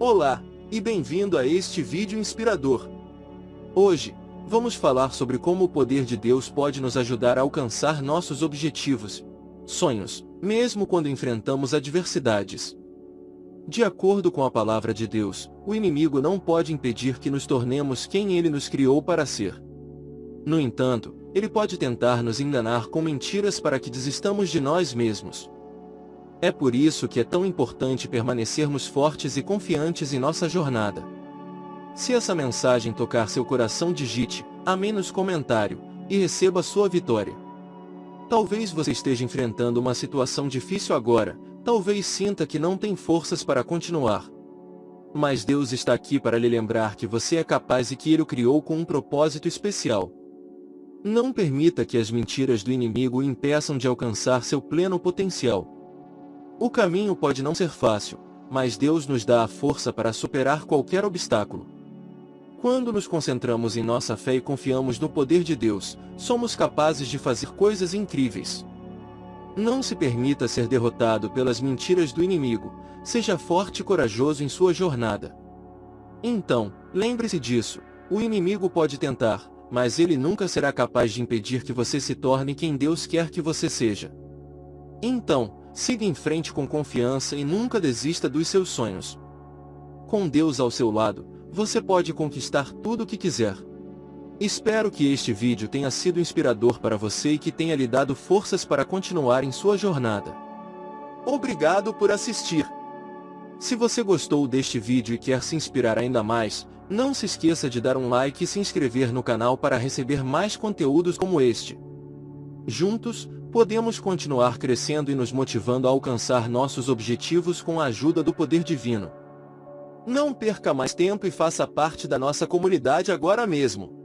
Olá, e bem-vindo a este vídeo inspirador. Hoje, vamos falar sobre como o poder de Deus pode nos ajudar a alcançar nossos objetivos, sonhos, mesmo quando enfrentamos adversidades. De acordo com a palavra de Deus, o inimigo não pode impedir que nos tornemos quem ele nos criou para ser. No entanto, ele pode tentar nos enganar com mentiras para que desistamos de nós mesmos. É por isso que é tão importante permanecermos fortes e confiantes em nossa jornada. Se essa mensagem tocar seu coração digite, amém nos comentário, e receba sua vitória. Talvez você esteja enfrentando uma situação difícil agora, talvez sinta que não tem forças para continuar. Mas Deus está aqui para lhe lembrar que você é capaz e que Ele o criou com um propósito especial. Não permita que as mentiras do inimigo o impeçam de alcançar seu pleno potencial. O caminho pode não ser fácil, mas Deus nos dá a força para superar qualquer obstáculo. Quando nos concentramos em nossa fé e confiamos no poder de Deus, somos capazes de fazer coisas incríveis. Não se permita ser derrotado pelas mentiras do inimigo, seja forte e corajoso em sua jornada. Então, lembre-se disso, o inimigo pode tentar, mas ele nunca será capaz de impedir que você se torne quem Deus quer que você seja. Então, Siga em frente com confiança e nunca desista dos seus sonhos. Com Deus ao seu lado, você pode conquistar tudo o que quiser. Espero que este vídeo tenha sido inspirador para você e que tenha lhe dado forças para continuar em sua jornada. Obrigado por assistir. Se você gostou deste vídeo e quer se inspirar ainda mais, não se esqueça de dar um like e se inscrever no canal para receber mais conteúdos como este. Juntos, podemos continuar crescendo e nos motivando a alcançar nossos objetivos com a ajuda do poder divino. Não perca mais tempo e faça parte da nossa comunidade agora mesmo.